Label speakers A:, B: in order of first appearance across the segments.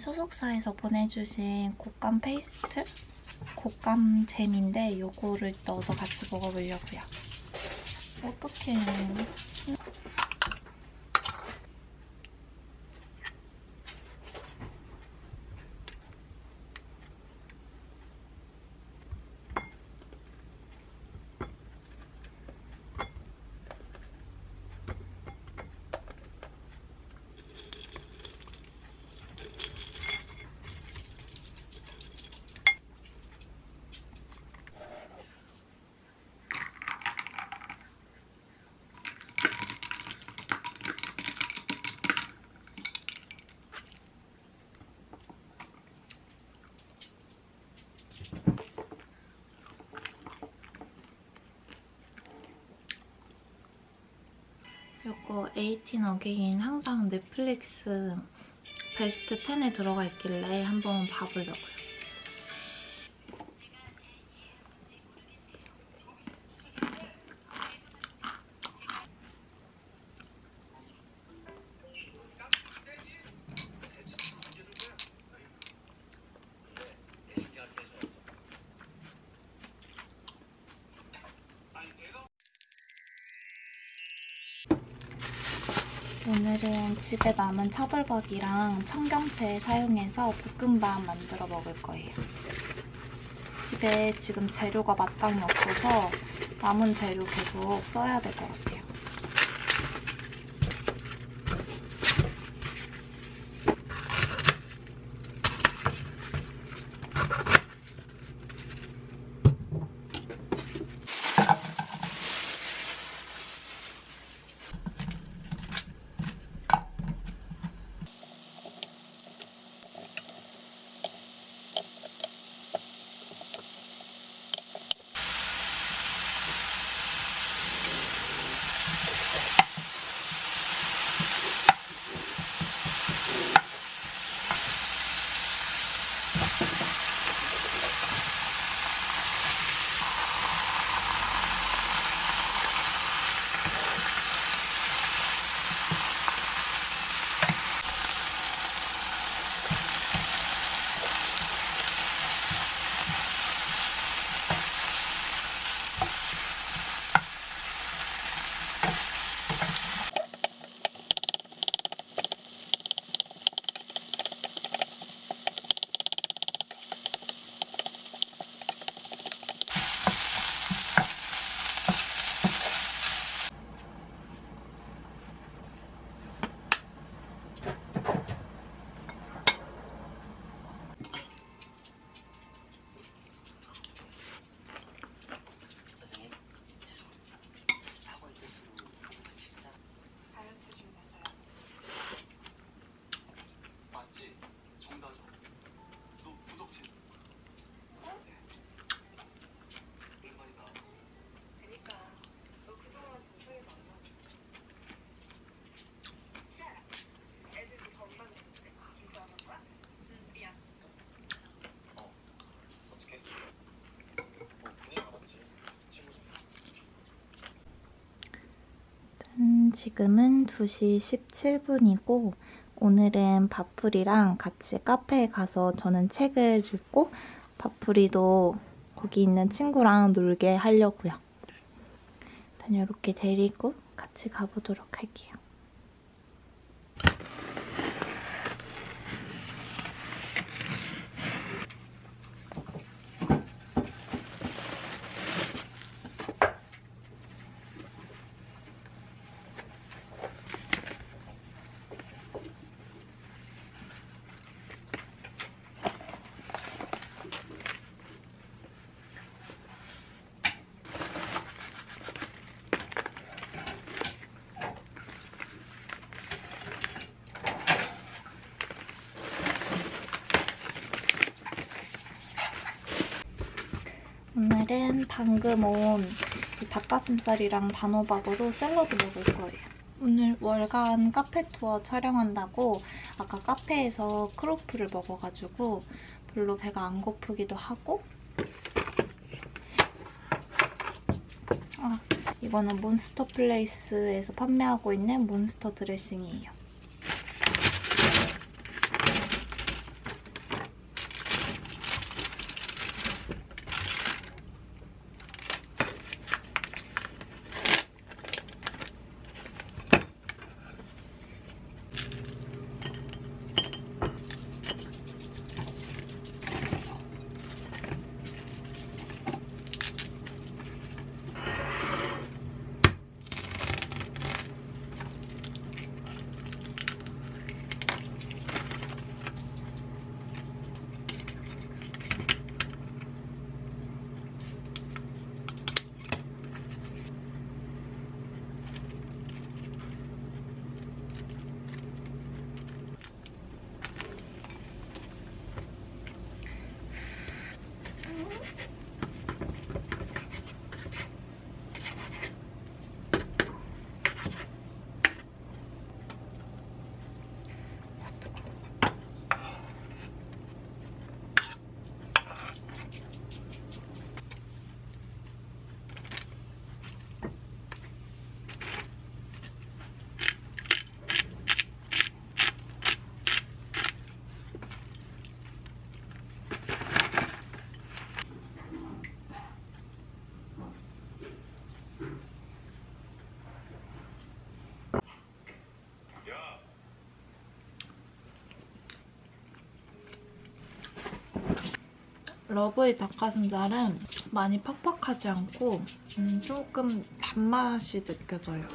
A: 소속사에서 보내주신 곶감 페이스트? 곶감 잼인데 이거를 넣어서 같이 먹어보려고요. 어 떡해. 이거 18 어게인 항상 넷플릭스 베스트 10에 들어가 있길래 한번 봐보려고요. 집에 남은 차돌박이랑 청경채 사용해서 볶음밥 만들어 먹을 거예요. 집에 지금 재료가 마땅히 없어서 남은 재료 계속 써야 될 것 같아요. 지금은 2시 17분이고 오늘은 밥풀이랑 같이 카페에 가서 저는 책을 읽고 밥풀이도 거기 있는 친구랑 놀게 하려고요. 일단 이렇게 데리고 같이 가보도록 할게요. 오늘은 방금 온이 닭가슴살이랑 단호박으로 샐러드 먹을 거예요. 오늘 월간 카페 투어 촬영한다고 아까 카페에서 크로플을 먹어가지고 별로 배가 안 고프기도 하고 아, 이거는 몬스터 플레이스에서 판매하고 있는 몬스터 드레싱이에요. 러브의 닭가슴살은 많이 퍽퍽하지 않고 음, 조금 단맛이 느껴져요.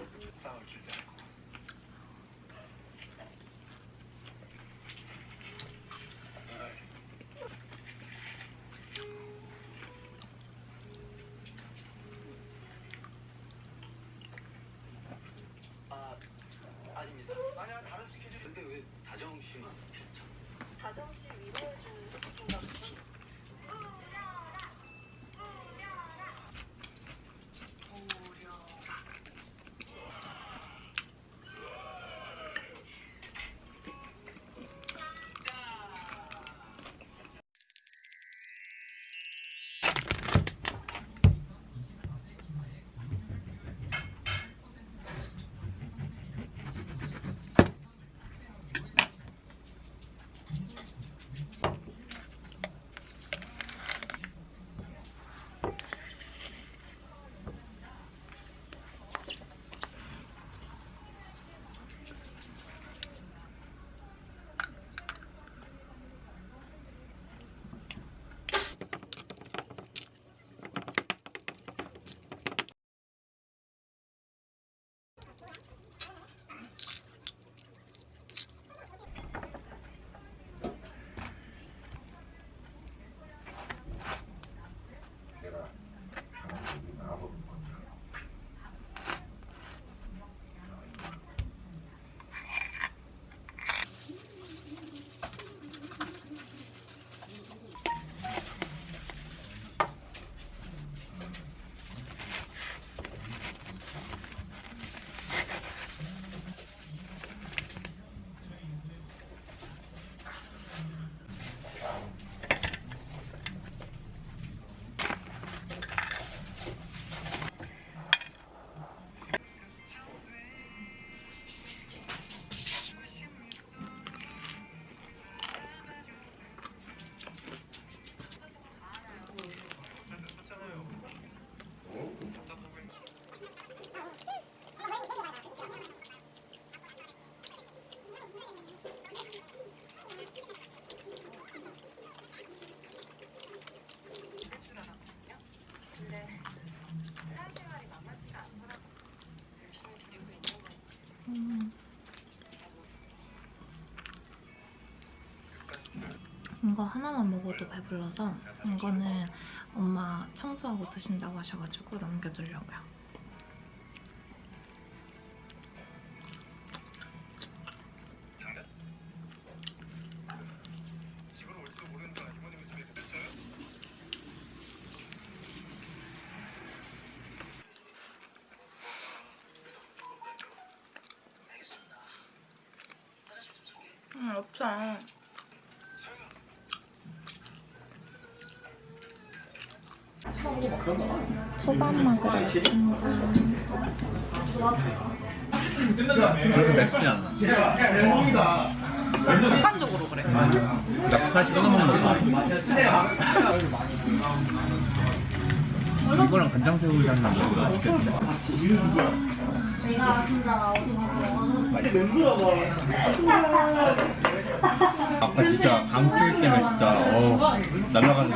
A: 음,
B: 잘
A: 이거 하나만 먹어도 배불러서 이거는 엄마 청소하고 드신다고 하셔가지고 남겨두려고요. 초밥 먹으러 왔습니다.
C: 그렇게 맵지 않아.
A: 습관적으로 그래.
C: 약살 찍어 먹는 거 이거랑 간장 새우젓 먹는 거 맛있겠네. 아까 진짜 감길 때문에 진짜 어 날라가는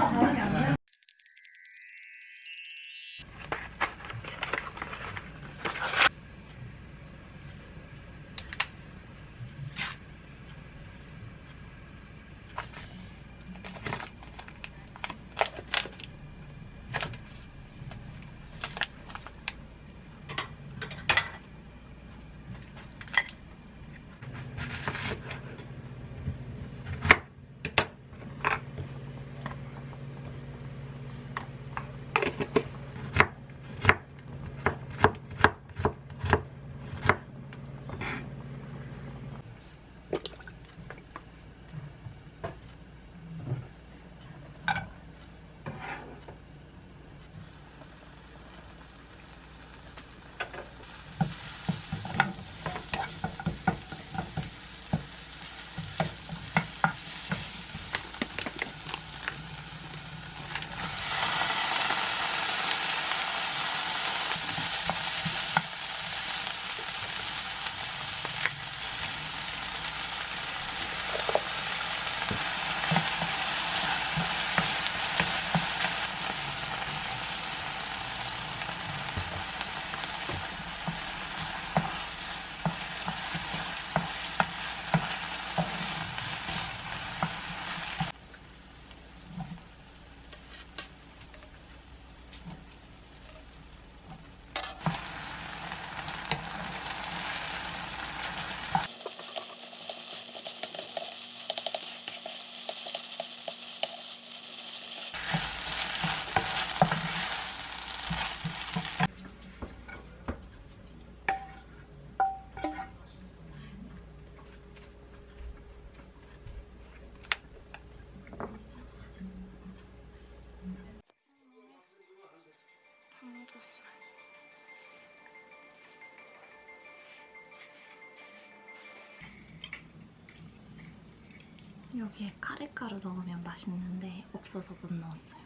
A: 여기에 카레가루 넣으면 맛있는데 없어서 못 넣었어요.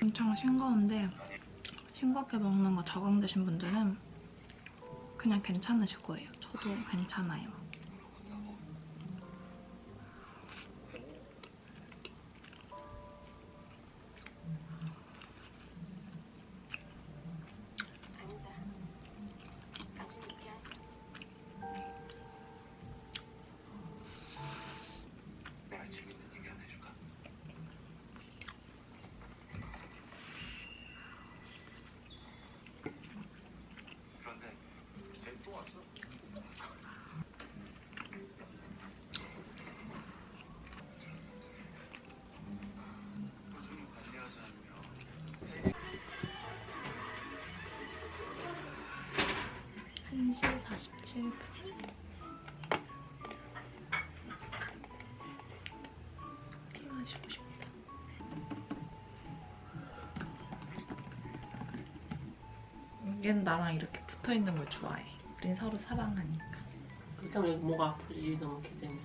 A: 엄청 싱거운데 싱겁게 먹는 거 적응되신 분들은 그냥 괜찮으실 거예요. 저도 괜찮아요. 47분. 피 마시고. 얘는 나랑 이렇게 붙어 있는 걸 좋아해. 우린 서로 사랑하니까.
D: 그때 우리 목 아프지 너무 기대면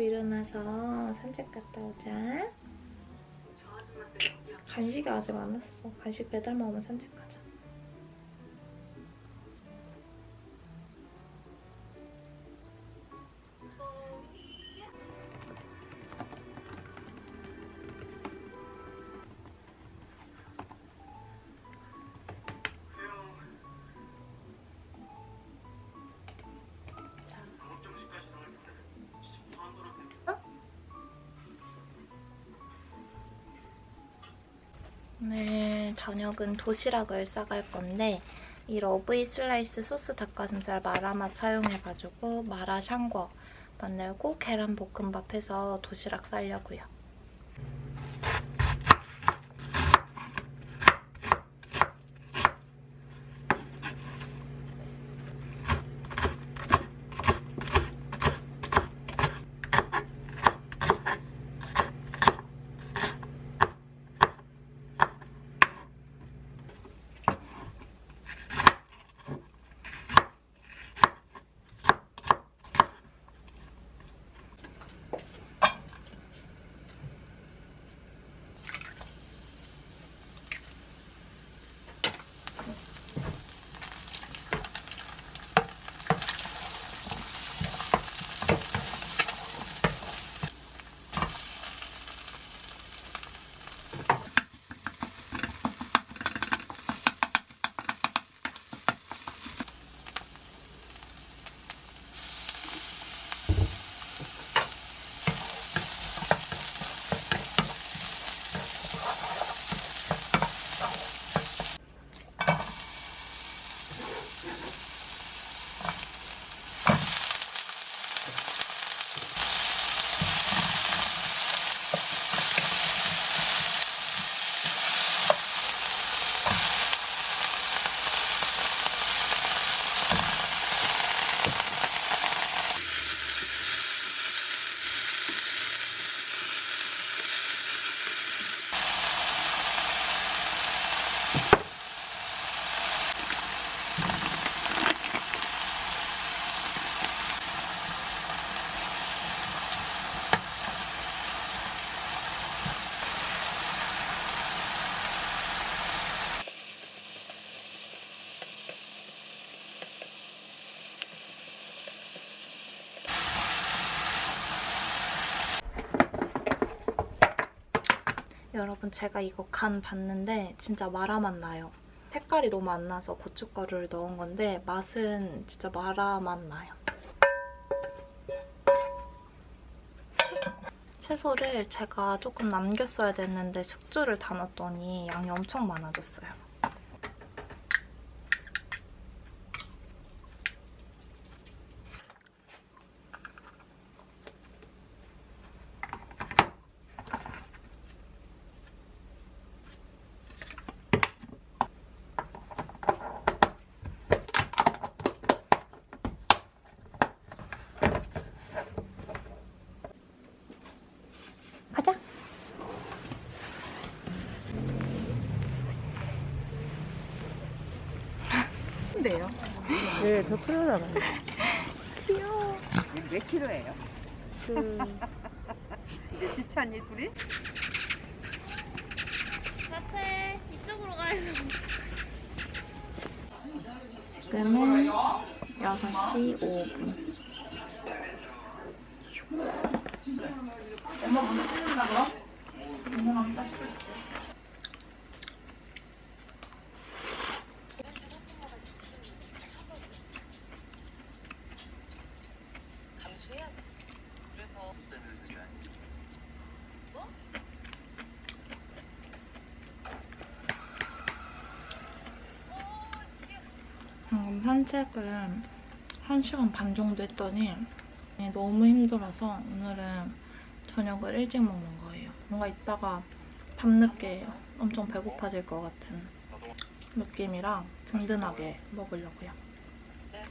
A: 자고 일어나서 산책 갔다 오자. 간식이 아직 안 왔어. 간식 배달 먹으면 산책 오늘 저녁은 도시락을 싸갈 건데 이 러브이 슬라이스 소스 닭가슴살 마라맛 사용해가지고 마라 샹궈 만들고 계란 볶음밥 해서 도시락 싸려고요. 여러분 제가 이거 간 봤는데 진짜 마라맛 나요. 색깔이 너무 안 나서 고춧가루를 넣은 건데 맛은 진짜 마라맛 나요. 채소를 제가 조금 남겼어야 됐는데 숙주를 다 넣었더니 양이 엄청 많아졌어요. 큰데요?
D: 네, 더 크잖아요.
A: 귀여워.
E: 몇 킬로예요?
D: 그,
E: 이제 지찬이 둘이?
F: 카페 이쪽으로 가야 돼.
A: 지금은 6시 5분. 방금 산책을 1시간 반 정도 했더니 너무 힘들어서 오늘은 저녁을 일찍 먹는 거예요. 뭔가 이따가 밤늦게 엄청 배고파질 것 같은 느낌이랑 든든하게 먹으려고요. 네,